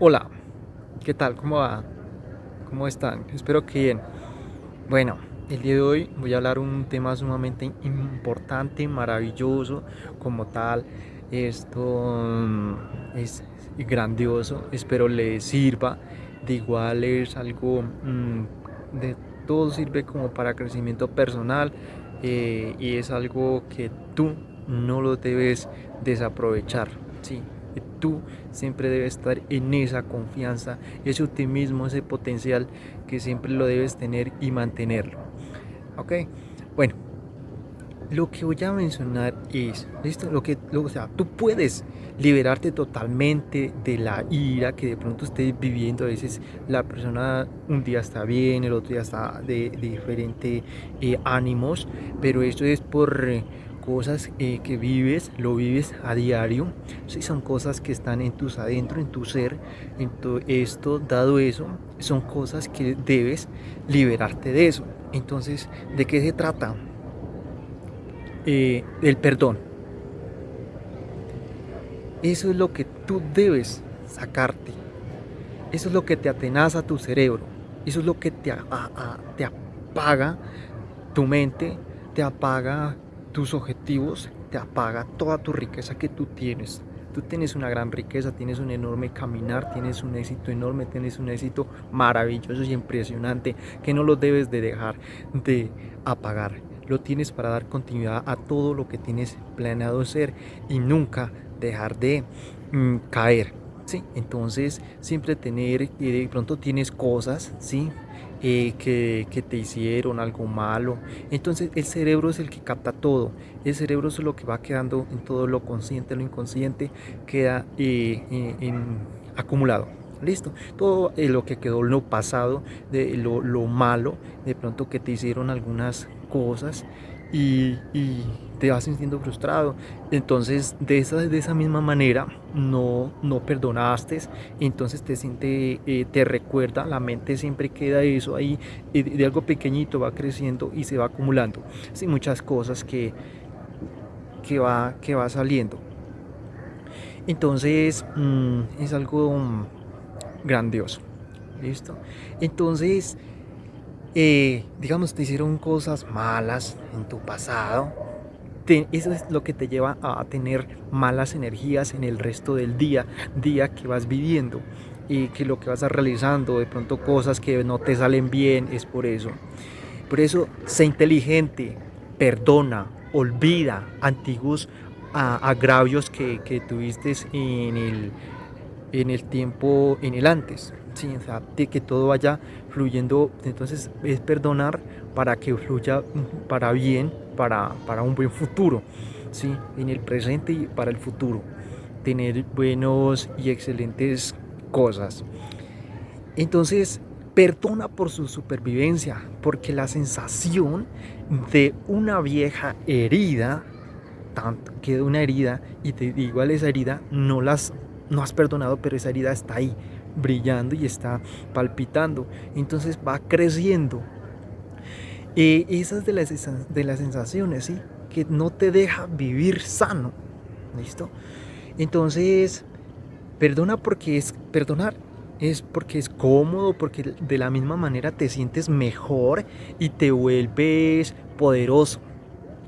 Hola, ¿qué tal? ¿Cómo va? ¿Cómo están? Espero que bien. Bueno, el día de hoy voy a hablar un tema sumamente importante, maravilloso, como tal. Esto mm, es grandioso, espero le sirva. De igual es algo mm, de todo sirve como para crecimiento personal eh, y es algo que tú no lo debes desaprovechar. Sí, tú siempre debes estar en esa confianza, ese optimismo, ese potencial que siempre lo debes tener y mantenerlo. Ok, bueno, lo que voy a mencionar es, ¿listo? Lo que, o sea, tú puedes liberarte totalmente de la ira que de pronto estés viviendo. A veces la persona un día está bien, el otro día está de, diferentes eh, ánimos, pero esto es por cosas eh, que vives, lo vives a diario, si son cosas que están en tus adentro, en tu ser, en todo esto, dado eso, son cosas que debes liberarte de eso. Entonces, ¿de qué se trata? Eh, el perdón. Eso es lo que tú debes sacarte. Eso es lo que te atenaza tu cerebro. Eso es lo que te, te apaga tu mente, te apaga tus objetivos, te apaga toda tu riqueza que tú tienes. Tú tienes una gran riqueza, tienes un enorme caminar, tienes un éxito enorme, tienes un éxito maravilloso y impresionante que no lo debes de dejar de apagar. Lo tienes para dar continuidad a todo lo que tienes planeado ser y nunca dejar de mm, caer. ¿sí? Entonces siempre tener, y de pronto tienes cosas, ¿sí? Eh, que, te hicieron algo malo. Entonces el cerebro es el que capta todo. El cerebro es lo que va quedando en todo lo consciente, lo inconsciente, queda eh, eh, acumulado. Listo, todo lo que quedó lo pasado, de lo, lo malo, de pronto que te hicieron algunas cosas y, te vas sintiendo frustrado. Entonces, de esa, de esa misma manera, no, no perdonaste, entonces te siente, eh, te recuerda, la mente siempre queda eso ahí, de, algo pequeñito va creciendo y se va acumulando. Sí, muchas cosas que, que, va, que va saliendo. Entonces, mm, es algo grandioso. ¿Listo? Entonces, eh, digamos, te hicieron cosas malas en tu pasado, eso es lo que te lleva a tener malas energías en el resto del día, día que vas viviendo y que lo que vas realizando, de pronto cosas que no te salen bien, es por eso. Por eso, sé inteligente, perdona, olvida antiguos agravios que, que tuviste en el, en el tiempo, en el antes. Sí, sea, que todo vaya fluyendo, entonces es perdonar para que fluya para bien, para, para un buen futuro, ¿sí? en el presente y para el futuro, tener buenos y excelentes cosas. Entonces, perdona por su supervivencia, porque la sensación de una vieja herida, tanto que de una herida, y te igual esa herida, no las no has perdonado, pero esa herida está ahí, brillando y está palpitando. Entonces va creciendo. Y esas de las, de las sensaciones, ¿sí? Que no te deja vivir sano. ¿Listo? Entonces, perdona porque es perdonar. Es porque es cómodo, porque de la misma manera te sientes mejor y te vuelves poderoso.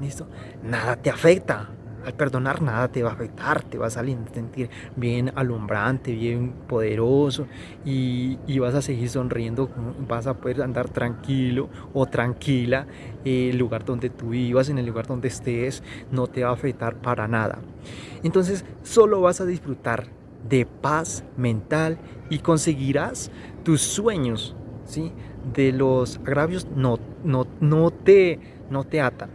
¿Listo? Nada te afecta al perdonar nada te va a afectar, te vas a sentir bien alumbrante, bien poderoso y, vas a seguir sonriendo, vas a poder andar tranquilo o tranquila en el lugar donde tú vivas, en el lugar donde estés, no te va a afectar para nada. Entonces solo vas a disfrutar de paz mental y conseguirás tus sueños, ¿sí? De los agravios no, no, no, te, no te atan.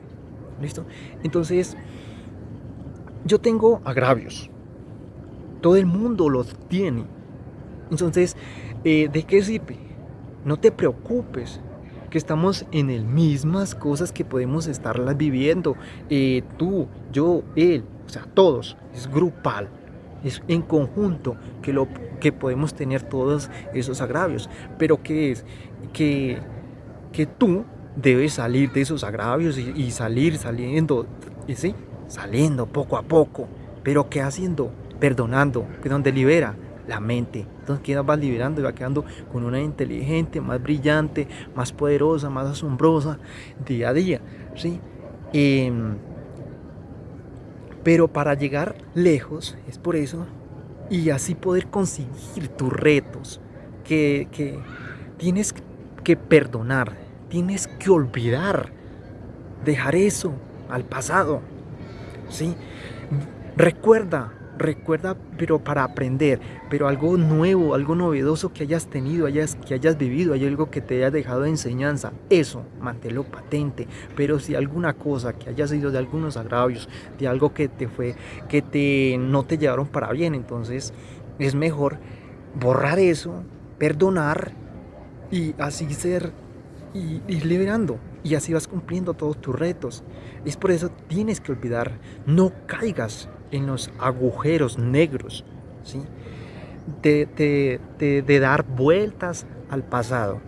¿Listo? Entonces, yo tengo agravios. Todo el mundo los tiene. Entonces, eh, ¿de qué sirve? No te preocupes, que estamos en el mismas cosas que podemos estarlas viviendo. Eh, tú, yo, él, o sea, todos. Es grupal. Es en conjunto que, lo, que podemos tener todos esos agravios. Pero ¿qué es? Que, que tú debes salir de esos agravios y, y salir saliendo. ¿sí? Saliendo poco a poco, pero ¿qué haciendo? Perdonando, que donde libera la mente. Entonces quedas vas liberando y va quedando con una inteligente, más brillante, más poderosa, más asombrosa día a día. ¿sí? Em, pero para llegar lejos, es por eso, y así poder conseguir tus retos, que, que tienes que perdonar, tienes que olvidar, dejar eso al pasado. ¿Sí? Recuerda, recuerda, pero para aprender, pero algo nuevo, algo novedoso que hayas tenido, hayas, que hayas vivido, hay algo que te haya dejado de enseñanza, eso, manténlo patente, pero si alguna cosa que haya sido de algunos agravios, de algo que te fue, que te, no te llevaron para bien, entonces es mejor borrar eso, perdonar y así ser y ir liberando y así vas cumpliendo todos tus retos. Es por eso tienes que olvidar, no caigas en los agujeros negros, ¿sí? de, de, dar vueltas al pasado.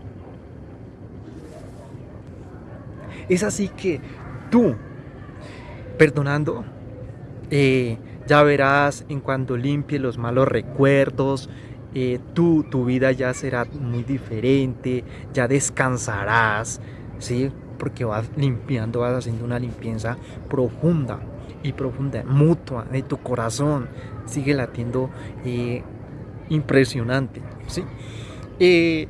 Es así que tú, perdonando, eh, ya verás en cuanto limpie los malos recuerdos, eh, tú, tu vida ya será muy diferente, ya descansarás, ¿sí? Porque vas limpiando, vas haciendo una limpieza profunda y profunda, mutua de tu corazón. Sigue latiendo eh, impresionante. ¿sí? Eh,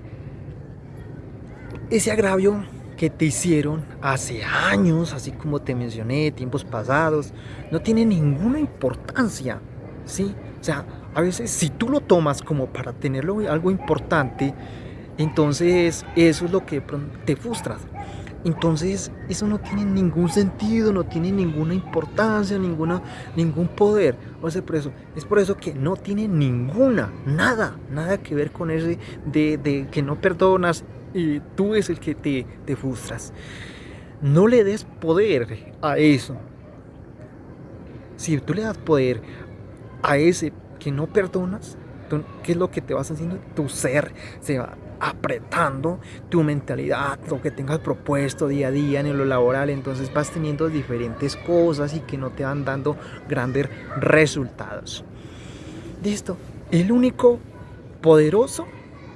ese agravio que te hicieron hace años, así como te mencioné, tiempos pasados, no tiene ninguna importancia. ¿sí? O sea, a veces si tú lo tomas como para tenerlo algo importante, entonces eso es lo que te frustras. Entonces eso no tiene ningún sentido, no tiene ninguna importancia, ninguna, ningún poder. O por eso, es por eso que no tiene ninguna, nada, nada que ver con ese de, que no perdonas y tú es el que te, te frustras. No le des poder a eso. Si tú le das poder a ese que no perdonas, ¿qué es lo que te vas haciendo? Tu ser se va apretando tu mentalidad, lo que tengas propuesto día a día en lo laboral, entonces vas teniendo diferentes cosas y que no te van dando grandes resultados. Listo, el único poderoso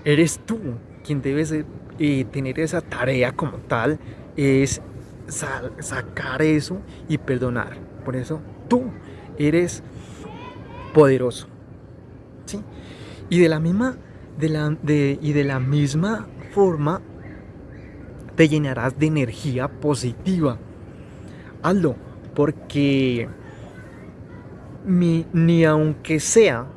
eres tú, quien debes eh, tener esa tarea como tal, es sacar eso y perdonar. Por eso tú eres poderoso. ¿sí? Y de la misma de la, de, y de la misma forma te llenarás de energía positiva. Hazlo, porque ni aunque sea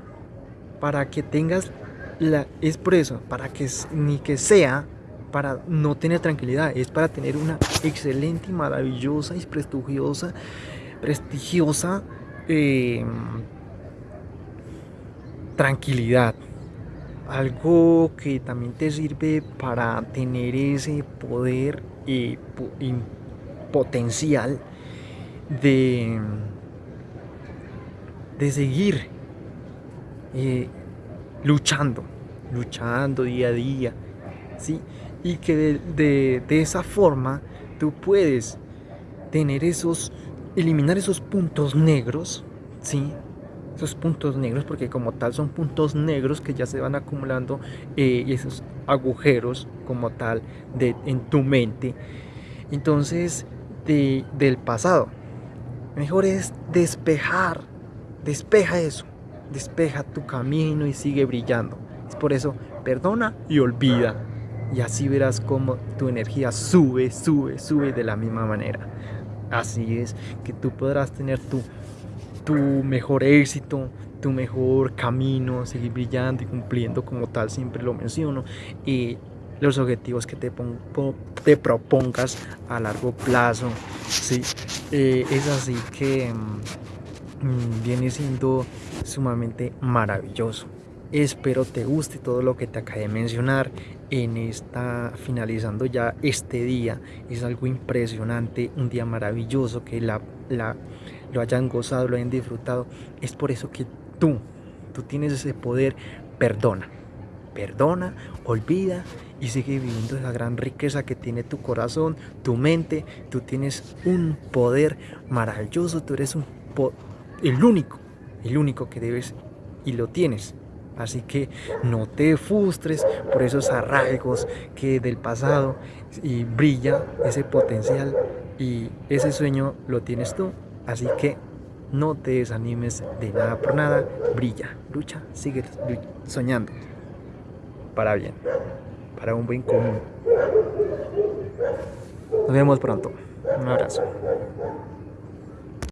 para que tengas la es por eso, para que ni que sea para no tener tranquilidad, es para tener una excelente y maravillosa y prestigiosa, prestigiosa eh, tranquilidad algo que también te sirve para tener ese poder y, potencial de, de seguir eh, luchando, luchando día a día, ¿sí? Y que de, de esa forma tú puedes tener esos, eliminar esos puntos negros, ¿sí? Puntos negros, porque como tal son puntos negros que ya se van acumulando eh, y esos agujeros como tal de, en tu mente. Entonces, de, del pasado, mejor es despejar, despeja eso, despeja tu camino y sigue brillando. Es por eso, perdona y olvida. Y así verás cómo tu energía sube, sube, sube de la misma manera. Así es que tú podrás tener tu tu mejor éxito, tu mejor camino, seguir brillando y cumpliendo como tal, siempre lo menciono, y los objetivos que te, propongas a largo plazo, ¿sí? Eh, es así que mm, viene siendo sumamente maravilloso. Espero te guste todo lo que te acabé de mencionar en esta finalizando ya este día. Es algo impresionante, un día maravilloso que la, la lo hayan gozado, lo hayan disfrutado. Es por eso que tú, tú tienes ese poder, perdona. Perdona, olvida y sigue viviendo esa gran riqueza que tiene tu corazón, tu mente. Tú tienes un poder maravilloso, tú eres un el único, el único que debes y lo tienes Así que no te frustres por esos arraigos que del pasado y brilla ese potencial y ese sueño lo tienes tú. Así que no te desanimes de nada por nada, brilla, lucha, sigue soñando para bien, para un buen común. Nos vemos pronto. Un abrazo.